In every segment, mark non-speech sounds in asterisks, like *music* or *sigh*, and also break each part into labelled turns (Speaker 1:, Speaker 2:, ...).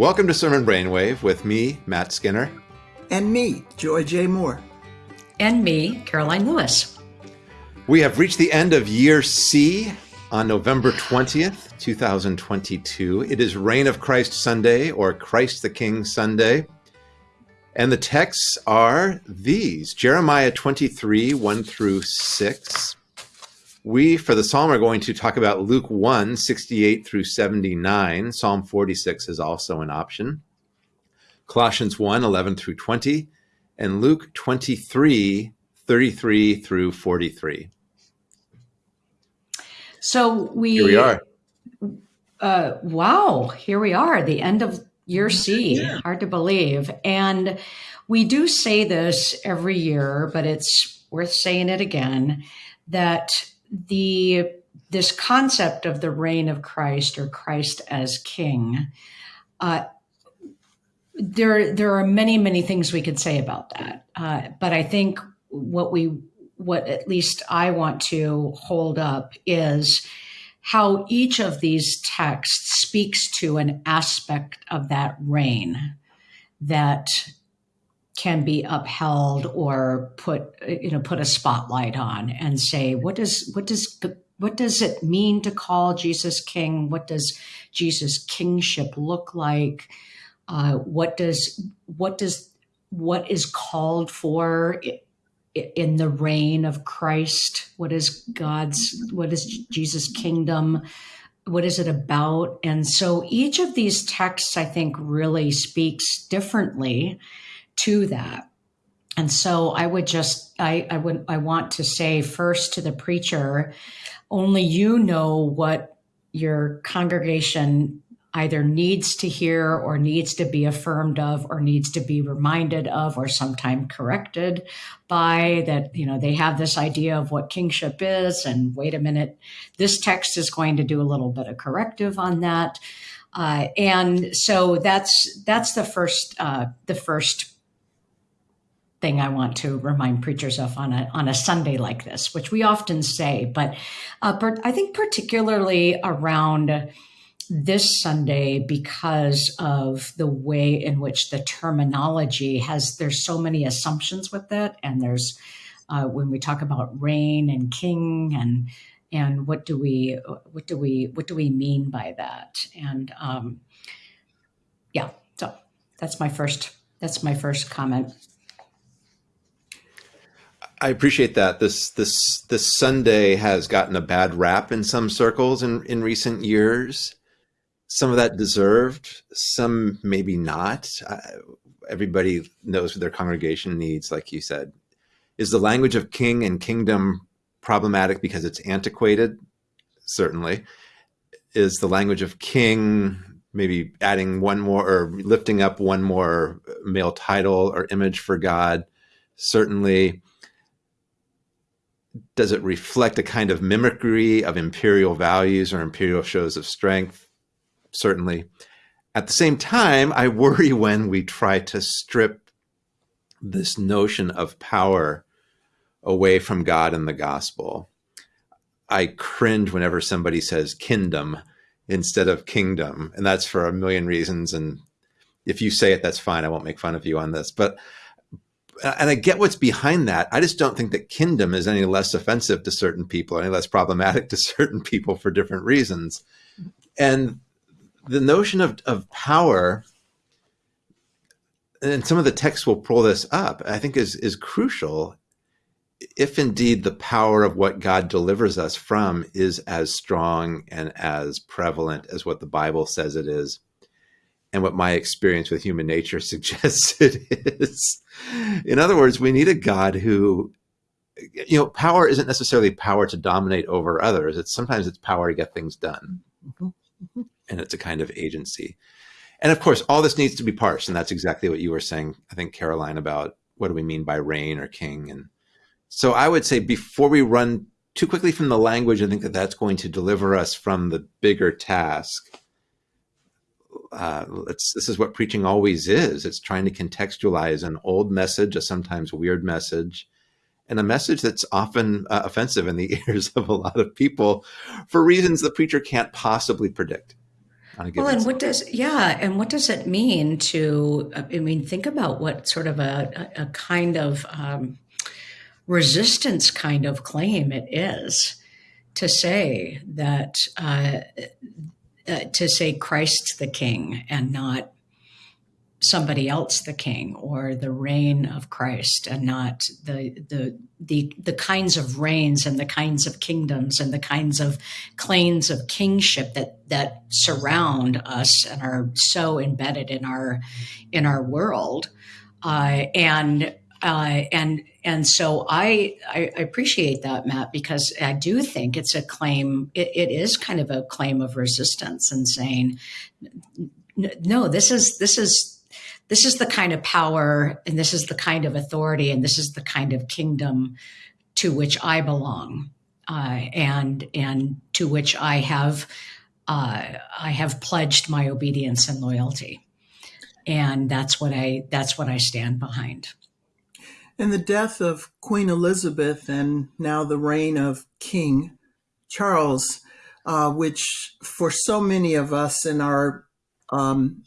Speaker 1: Welcome to Sermon Brainwave with me, Matt Skinner.
Speaker 2: And me, Joy J. Moore.
Speaker 3: And me, Karoline Lewis.
Speaker 1: We have reached the end of year C on November 20th, 2022. It is Reign of Christ Sunday or Christ the King Sunday. And the texts are these Jeremiah 23, 1 through 6. We, for the psalm, are going to talk about Luke 1, 68 through 79. Psalm 46 is also an option. Colossians 1, 11 through 20, and Luke 23, 33 through 43.
Speaker 3: So we,
Speaker 1: here we are.
Speaker 3: Uh, wow, here we are, the end of year C. Yeah. Hard to believe. And we do say this every year, but it's worth saying it again that the this concept of the reign of Christ or Christ as King, uh, there there are many many things we could say about that, uh, but I think what we what at least I want to hold up is how each of these texts speaks to an aspect of that reign that can be upheld or put you know put a spotlight on and say what does what does what does it mean to call Jesus king? What does Jesus kingship look like? Uh, what does what does what is called for in the reign of Christ? What is God's what is Jesus kingdom? What is it about? And so each of these texts I think really speaks differently to that. And so I would just, I, I would, I want to say first to the preacher, only you know what your congregation either needs to hear or needs to be affirmed of or needs to be reminded of or sometime corrected by that you know they have this idea of what kingship is and wait a minute this text is going to do a little bit of corrective on that uh, and so that's that's the first uh, the first thing I want to remind preachers of on a on a Sunday like this, which we often say, but uh, but I think particularly around this Sunday because of the way in which the terminology has there's so many assumptions with it, and there's uh, when we talk about reign and king and and what do we what do we what do we mean by that? And um, yeah so that's my first that's my first comment
Speaker 1: I appreciate that. This this this Sunday has gotten a bad rap in some circles in in recent years. Some of that deserved, some maybe not. Uh, everybody knows what their congregation needs, like you said. Is the language of king and kingdom problematic because it's antiquated? Certainly. Is the language of king maybe adding one more or lifting up one more male title or image for God? Certainly does it reflect a kind of mimicry of imperial values or imperial shows of strength? Certainly. At the same time, I worry *laughs* when we try to strip this notion of power away from God and the gospel. I cringe whenever somebody says kindom instead of kingdom, and that's for a million reasons. And if you say it, that's fine. I won't make fun of you on this. But and I get what's behind that. I just don't think that kingdom is any less offensive to certain people, any less problematic *laughs* to certain people for different reasons. And the notion of, of power, and some of the texts will pull this up, I think is, is crucial if indeed the power of what God delivers us from is as strong and as prevalent as what the Bible says it is and what my experience with human nature *laughs* suggests it is. In other words, we need a God who, you know, power isn't necessarily power to dominate over others. It's sometimes it's power to get things done. Mm-hmm. Mm-hmm. And it's a kind of agency. And of course, all this needs to be parsed. And that's exactly what you were saying, I think, Karoline, about what do we mean by reign or king? And so I would say before we run too quickly from the language, I think that that's going to deliver us from the bigger task uh, this is what preaching always is. It's trying to contextualize an old message, a sometimes weird message, and a message that's often uh, offensive in the *laughs* ears of a lot of people for reasons the preacher can't possibly predict.
Speaker 3: well, and what does yeah, and what does it mean to? I mean, think about what sort of a, a kind of um, resistance kind of claim it is to say that uh, uh, to say Christ the King and not somebody else the king or the reign of Christ and not the the the the kinds of reigns and the kinds of kingdoms and the kinds of claims of kingship that that surround us and are so embedded in our in our world. Uh, and uh, and and so I, I appreciate that Matt because I do think it's a claim it, it is kind of a claim of resistance and saying no this is this is this is the kind of power and this is the kind of authority and this is the kind of kingdom to which I belong uh, and and to which I have uh, I have pledged my obedience and loyalty, and that's what I that's what I stand behind.
Speaker 2: And the death of Queen Elizabeth and now the reign of King Charles, uh, which for so many of us in our um,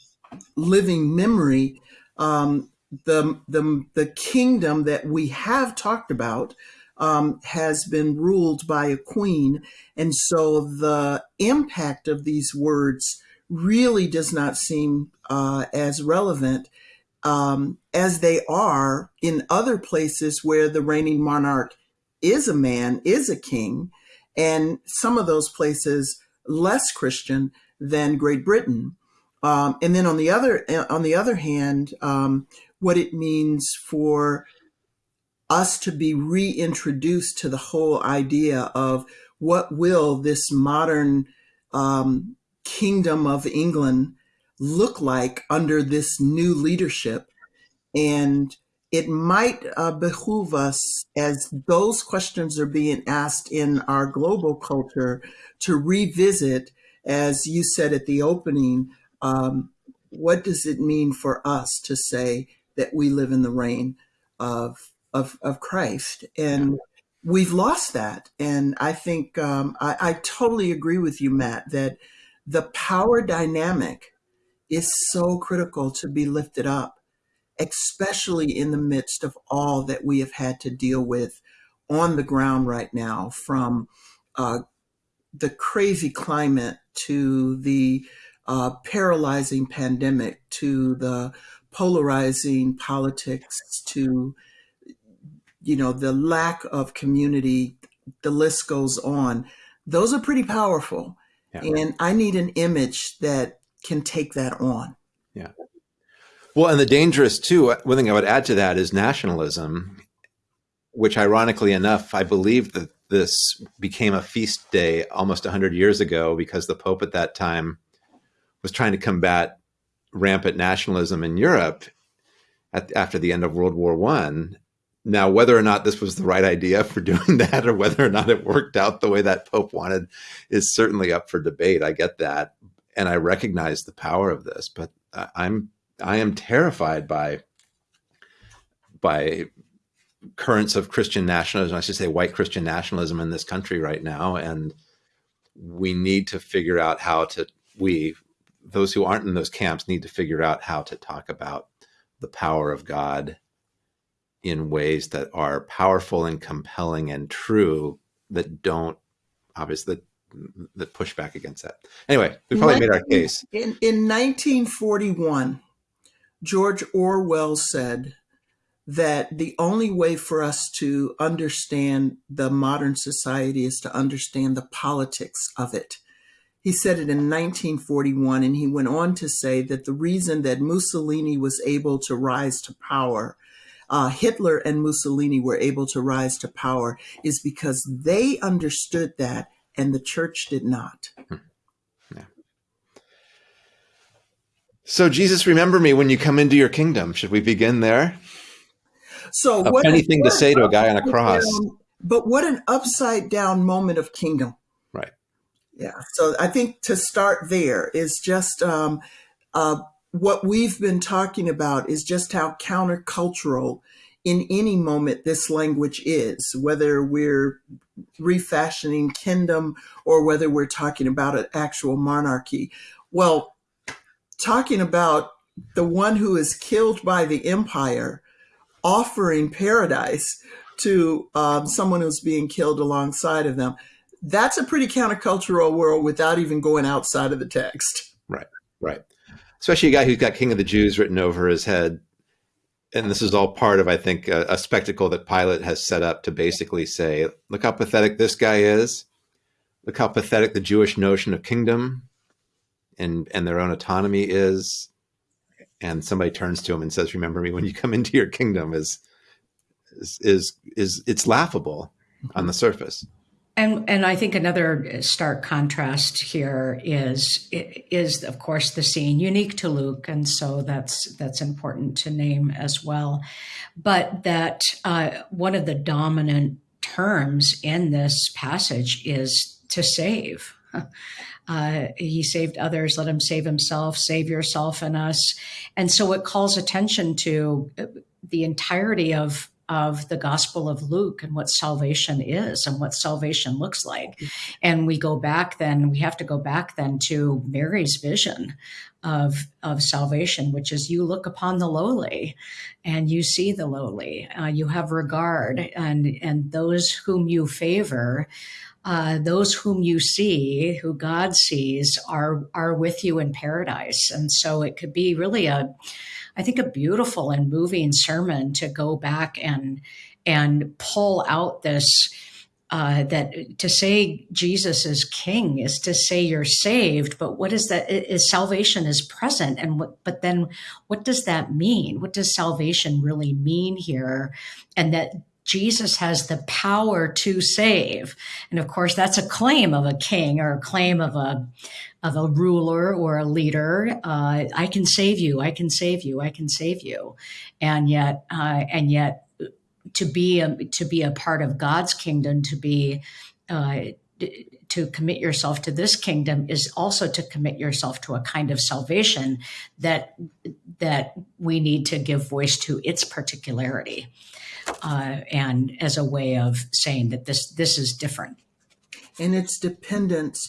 Speaker 2: living memory, um, the, the, the kingdom that we have talked about um, has been ruled by a queen. And so the impact of these words really does not seem uh, as relevant um, as they are in other places where the reigning monarch is a man, is a king, and some of those places less Christian than Great Britain. Um, and then on the other on the other hand, um, what it means for us to be reintroduced to the whole idea of what will this modern um, kingdom of England look like under this new leadership, and it might uh, behoove us as those questions are being asked in our global culture to revisit, as you said at the opening um, what does it mean for us to say that we live in the reign of of, of Christ? And we've lost that. And I think um, I, I totally agree with you, Matt, that the power dynamic is so critical to be lifted up, especially in the midst of all that we have had to deal with on the ground right now, from uh, the crazy climate to the uh, paralyzing pandemic to the polarizing politics to you know the lack of community the list goes on those are pretty powerful yeah. and i need an image that can take that on
Speaker 1: yeah well and the dangerous too uh, one thing i would add to that is nationalism which ironically enough i believe that this became a feast day almost 100 years ago because the pope at that time was trying to combat rampant nationalism in Europe at, after the end of World War One. Now, whether or not this was the right idea for doing *laughs* that, or whether or not it worked out the way that Pope wanted, is certainly up for debate. I get that, and I recognize the power of this, but I'm I am terrified by by currents of Christian nationalism. I should say white Christian nationalism in this country right now, and we need to figure out how to we those who aren't in those camps need to figure out how to talk about the power of God in ways that are powerful and compelling and true that don't obviously that, push back against that. Anyway, we probably 19, made our case.
Speaker 2: In, in 1941, George Orwell said that the only way for us to understand the modern society is to understand the politics of it. He said it in 1941, and he went on to say that the reason that Mussolini was able to rise to power, uh, Hitler and Mussolini were able to rise to power, is because they understood that and the church did not. Hmm. Yeah.
Speaker 1: So, Jesus, remember me when you come into your kingdom. Should we begin there?
Speaker 2: So,
Speaker 1: a what anything to say to a guy on a cross.
Speaker 2: Down, but what an upside down moment of kingdom. Right. Yeah. So I think to start there is just um, uh, what we've been talking about is just how countercultural in any moment this language is, whether we're refashioning kingdom or whether we're talking about an actual monarchy. Well, talking about the one who is killed by the empire offering paradise to um, someone who's being killed alongside of them. That's a pretty countercultural world without even going outside of the text.
Speaker 1: Right, right. Especially a guy who's got King of the Jews written over his head. And this is all part of, I think, a, a spectacle that Pilate has set up to basically say, look how pathetic this guy is. Look how pathetic the Jewish notion of kingdom and, and their own autonomy is and somebody turns to him and says, "Remember me when you come into your kingdom," is is is, is it's laughable on the surface.
Speaker 3: And and I think another stark contrast here is is of course the scene unique to Luke, and so that's that's important to name as well. But that uh, one of the dominant terms in this passage is to save. *laughs* Uh, he saved others, let him save himself, save yourself and us. And so it calls attention to the entirety of of the Gospel of Luke and what salvation is and what salvation looks like. And we go back then, we have to go back then to Mary's vision of, of salvation, which is you look upon the lowly and you see the lowly, uh, you have regard, and, and those whom you favor uh, those whom you see, who God sees, are are with you in paradise. And so it could be really a, I think, a beautiful and moving sermon to go back and and pull out this. Uh, that to say Jesus is King is to say you're saved, but what is that? Is salvation is present, and what? But then, what does that mean? What does salvation really mean here? And that Jesus has the power to save. And of course, that's a claim of a king or a claim of a, of a ruler or a leader. Uh, I can save you. I can save you. I can save you. And yet, uh, and yet to be a, to be a part of God's kingdom, to be, uh, to commit yourself to this kingdom is also to commit yourself to a kind of salvation that that we need to give voice to its particularity uh, and as a way of saying that this this is different.
Speaker 2: And it's dependent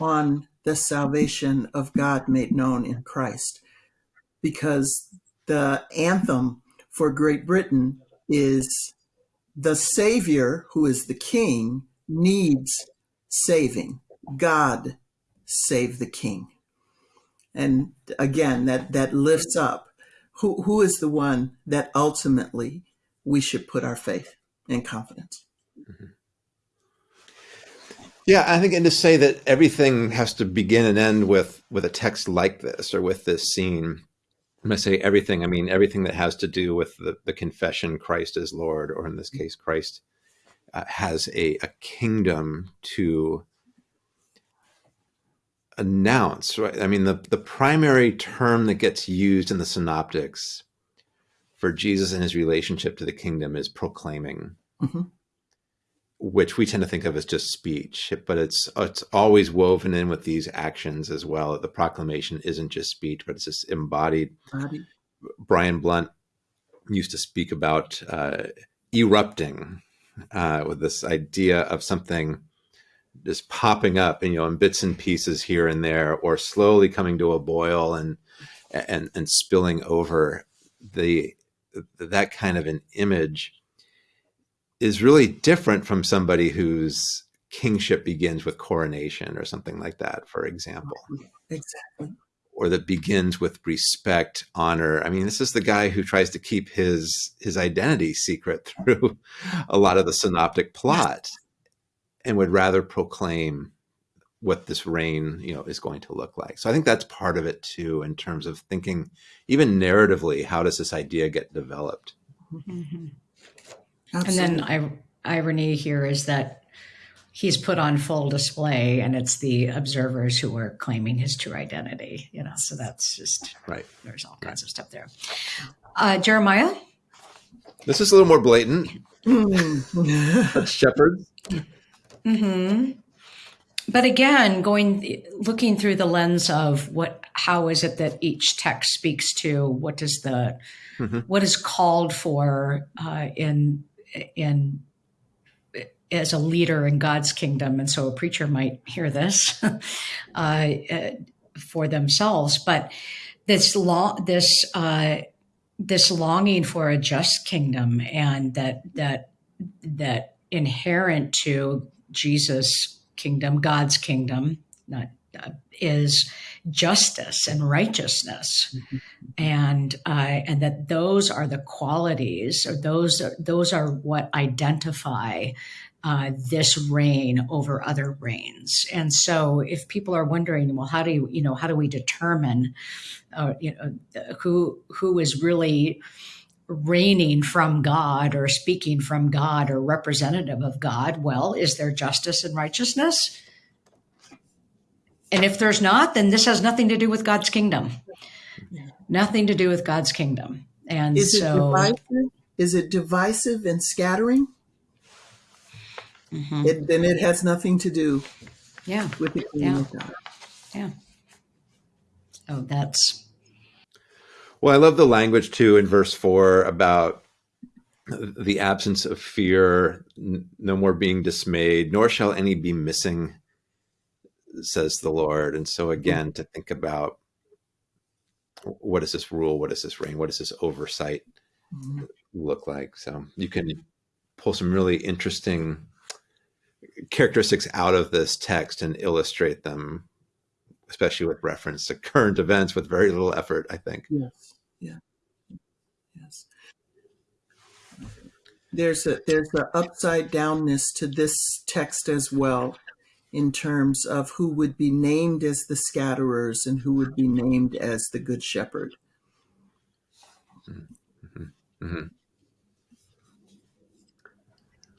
Speaker 2: on the salvation of God made known in Christ, because the anthem for Great Britain is the Savior, who is the King, needs saving. God save the King. And again, that, that lifts up who, who is the one that ultimately we should put our faith and confidence. Mm-hmm.
Speaker 1: Yeah, I think, and to say that everything has to begin and end with with a text like this or with this scene. When I say everything, I mean everything that has to do with the, the confession Christ is Lord, or in this case, Christ uh, has a, a kingdom to announce. Right? I mean, the the primary term that gets used in the synoptics for Jesus and his relationship to the kingdom is proclaiming, mm-hmm. Which we tend to think of as just speech, but it's it's always woven in with these actions as well. The proclamation isn't just speech, but it's just embodied. Body. Brian Blount used to speak about uh, erupting uh, with this idea of something just popping up, and you know, in bits and pieces here and there, or slowly coming to a boil and and and spilling over. The that kind of an image is really different from somebody whose kingship begins with coronation or something like that, for example. Mm-hmm.
Speaker 2: Exactly.
Speaker 1: Or that begins with respect, honor. I mean, this is the guy who tries to keep his his identity secret *laughs* through a lot of the synoptic plot and would rather proclaim what this reign you know is going to look like so i think that's part of it too in terms of thinking even narratively how does this idea get developed mm-hmm. Mm-hmm.
Speaker 3: and then I, irony here is that he's put on full display and it's the observers who are claiming his true identity you know so that's just
Speaker 1: right.
Speaker 3: there's all kinds right. of stuff there. Uh, jeremiah?
Speaker 1: This is a little more blatant. *laughs* Shepherds.
Speaker 3: Mm-hmm. But again going looking through the lens of what how is it that each text speaks to? What does the mm-hmm. what is called for uh, in in as a leader in God's kingdom, and so a preacher might hear this. *laughs* uh, for themselves. But this law, this uh, this longing for a just kingdom, and that that that inherent to Jesus' kingdom, God's kingdom, not uh, is justice and righteousness, mm-hmm. and uh, and that those are the qualities, or those are, those are what identify uh, this reign over other reigns. And so, if people are wondering, well, how do you, you know, how do we determine, uh, you know, who who is really reigning from God or speaking from God or representative of God? Well, is there justice and righteousness? And if there's not, then this has nothing to do with God's kingdom. Nothing to do with God's kingdom. And
Speaker 2: is
Speaker 3: so,
Speaker 2: it divisive? Is it divisive and scattering? Mm-hmm. It, then it has nothing to do.
Speaker 3: Yeah.
Speaker 2: With the kingdom yeah. of God.
Speaker 3: Yeah. Oh, that's.
Speaker 1: Well, I love the language too in verse four about the absence of fear, no more being dismayed, nor shall any be missing says the Lord. And so again, to think about what does this rule? What does this reign? What does this oversight mm-hmm. look like? So you can pull some really interesting characteristics out of this text and illustrate them, especially with reference to current events with very little effort, I think.
Speaker 2: Yes. Yeah. Yes. There's a there's an upside downness to this text as well in terms of who would be named as the scatterers and who would be named as the good shepherd. Mm-hmm. Mm-hmm.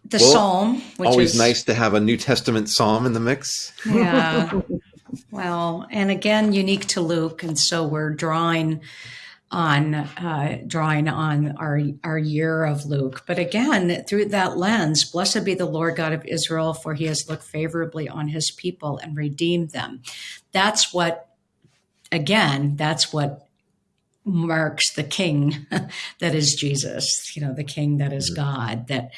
Speaker 3: The well, psalm,
Speaker 1: always
Speaker 3: is,
Speaker 1: nice to have a New Testament psalm in the mix.
Speaker 3: Yeah. *laughs* well, and again, unique to Luke, and so we're drawing on uh, drawing on our our year of Luke. But again, through that lens, blessed be the Lord God of Israel, for He has looked favorably on His people and redeemed them. That's what, again, that's what marks the King *laughs* that is Jesus. You know, the King that is mm-hmm. God. That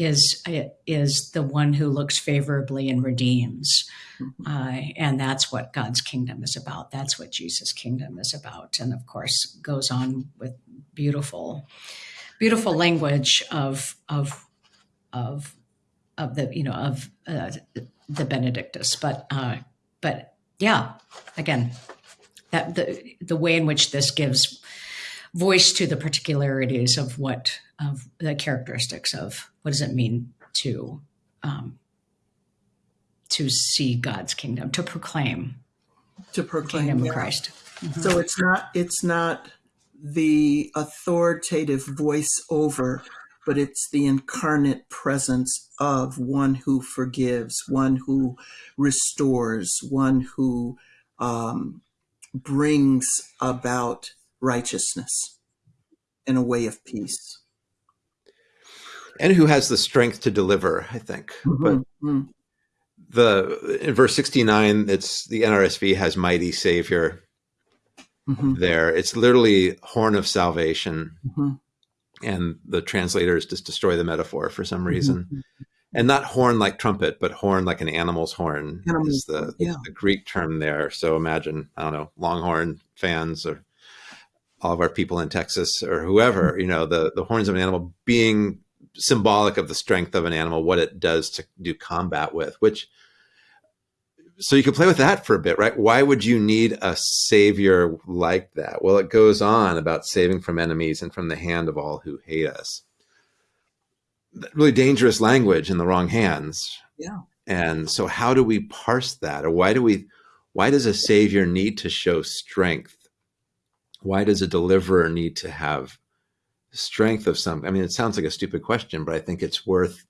Speaker 3: is is the one who looks favorably and redeems. Mm-hmm. Uh, and that's what God's kingdom is about. That's what Jesus' kingdom is about. And of course, goes on with beautiful, beautiful language of of of of the you know of uh, the Benedictus. But uh, but yeah, again, that the the way in which this gives voice to the particularities of what of the characteristics of what does it mean to um, to see God's kingdom, to proclaim,
Speaker 2: to proclaim
Speaker 3: kingdom
Speaker 2: yeah.
Speaker 3: of Christ.
Speaker 2: Mm-hmm. So it's not it's not the authoritative voice over, but it's the incarnate presence of one who forgives, one who restores, one who um, brings about righteousness and a way of peace.
Speaker 1: And who has the strength to deliver, I think. Mm-hmm. But mm-hmm. the in verse 69, it's the NRSV has mighty savior mm-hmm. there. It's literally horn of salvation. Mm-hmm. And the translators just destroy the metaphor for some reason. Mm-hmm. And not horn like trumpet, but horn like an animal's horn Animal. is the, yeah. the Greek term there. So imagine, I don't know, Longhorn fans or all of our people in Texas or whoever, mm-hmm. you know, the, the horns of an animal being symbolic of the strength of an animal, what it does to do combat with, which, so you can play with that for a bit, right? Why would you need a savior like that? Well, it goes on about saving from enemies and from the hand of all who hate us. Really dangerous language in the wrong hands.
Speaker 2: Yeah.
Speaker 1: And so how do we parse that? Or why do we, why does a savior need to show strength? Why does a deliverer need to have strength of some i mean it sounds like a stupid question but i think it's worth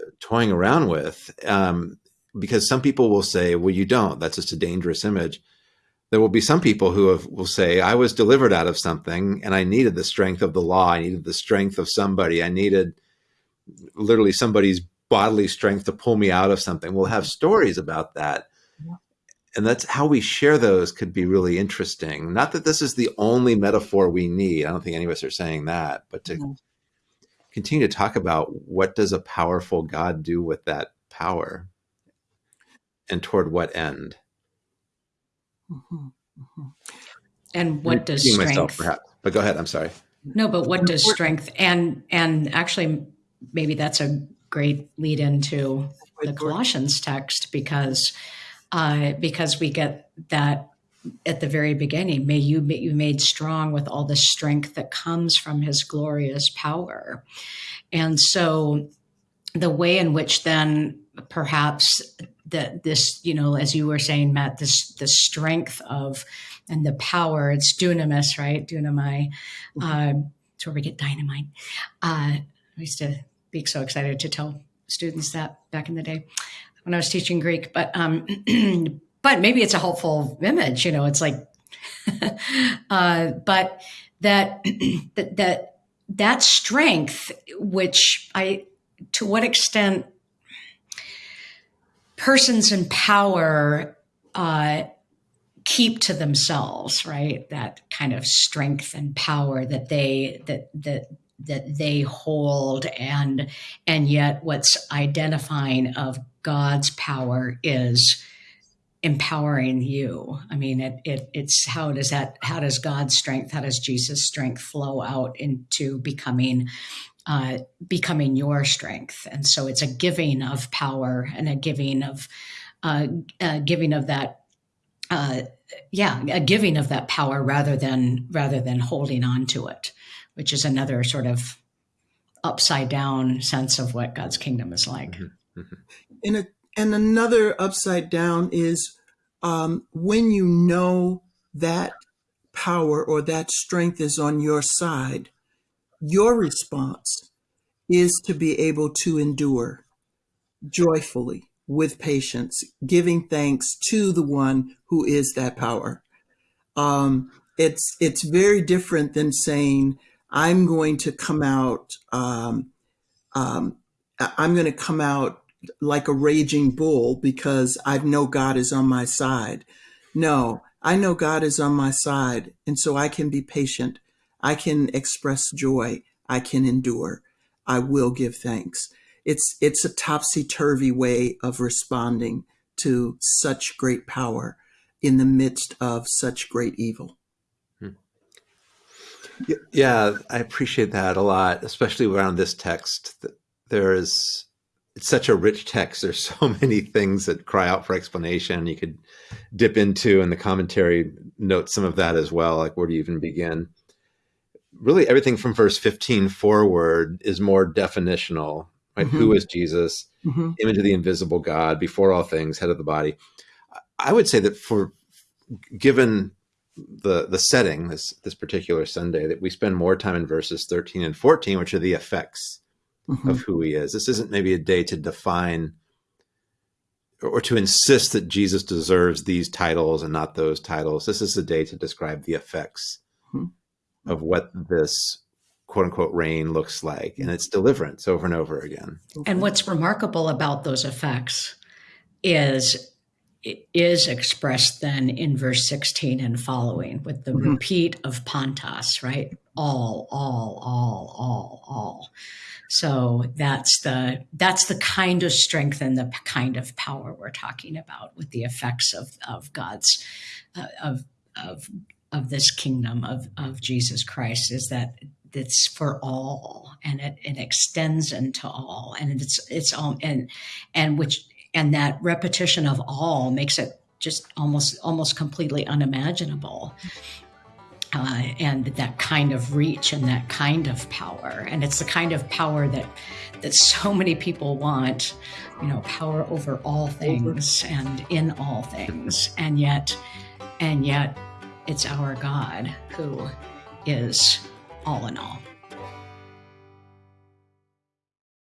Speaker 1: uh, toying around with um, because some people will say well you don't that's just a dangerous image. There will be some people who have, will say i was delivered out of something and i needed the strength of the law i needed the strength of somebody i needed literally somebody's bodily strength to pull me out of something. We'll have stories about that and that's how we share those could be really interesting. Not that this is the only metaphor we need. I don't think any of us are saying that, but to mm-hmm. continue to talk about what does a powerful God do with that power and toward what end?
Speaker 2: Mhm, mhm.
Speaker 3: And what does strength?
Speaker 1: myself, perhaps. But go ahead. I'm sorry.
Speaker 3: No, but what does strength and and actually maybe that's a great lead into the Colossians text because uh, because we get that at the very beginning. May you be made strong with all the strength that comes from His glorious power, and so the way in which then perhaps that this you know as you were saying Matt this the strength of and the power it's dunamis right? Dunamai uh, it's where we get dynamite. Uh, I used to be so excited to tell students that back in the day when I was teaching Greek but um *clears throat* but maybe it's a helpful image you know it's like *laughs* uh, but that *clears throat* that that that strength which I to what extent persons in power uh, keep to themselves, right? That kind of strength and power that they that that that they hold, and and yet what's identifying of God's power is empowering you. I mean, it, it it's how does that how does God's strength, how does Jesus' strength flow out into becoming uh, becoming your strength. And so it's a giving of power and a giving of uh, giving of that. Uh, yeah, a giving of that power rather than rather than holding on to it, which is another sort of upside down sense of what God's kingdom is like.
Speaker 1: Mm-hmm.
Speaker 2: And a, and another upside down is um, when you know that power or that strength is on your side your response is to be able to endure joyfully with patience, giving thanks to the one who is that power. Um, it's it's very different than saying I'm going to come out. Um, um, I'm going to come out like a raging bull because I know God is on my side. No, I know God is on my side, and so I can be patient I can express joy. I can endure. I will give thanks. It's, it's a topsy turvy way of responding to such great power in the midst of such great evil. Hmm.
Speaker 1: Yeah, I appreciate that a lot, especially around this text. There is, it's such a rich text. There's so *laughs* many things that cry out for explanation. You could dip into, and the commentary notes some of that as well. Like, where do you even begin? really everything from verse 15 forward is more definitional right mm-hmm. Who is jesus mm-hmm. image of the invisible god before all things head of the body i would say that for given the the setting this this particular sunday that we spend more time in verses 13 and 14 which are the effects mm-hmm. of who he is. This isn't maybe a day to define or to insist that jesus deserves these titles and not those titles. This is a day to describe the effects mm-hmm. of what this quote unquote reign looks like and it's deliverance over and over again.
Speaker 3: And what's remarkable about those effects is it is expressed then in verse 16 and following with the mm-hmm. repeat of pantos right all all all all all so that's the that's the kind of strength and the kind of power we're talking about with the effects of of god's uh, of of of this kingdom of, of Jesus Christ is that it's for all and it, it extends into all and it's it's all and and which and that repetition of all makes it just almost almost completely unimaginable. Uh, and that kind of reach and that kind of power. And it's the kind of power that that so many people want you know power over all things and in all things. And yet and yet it's our God who is all in all.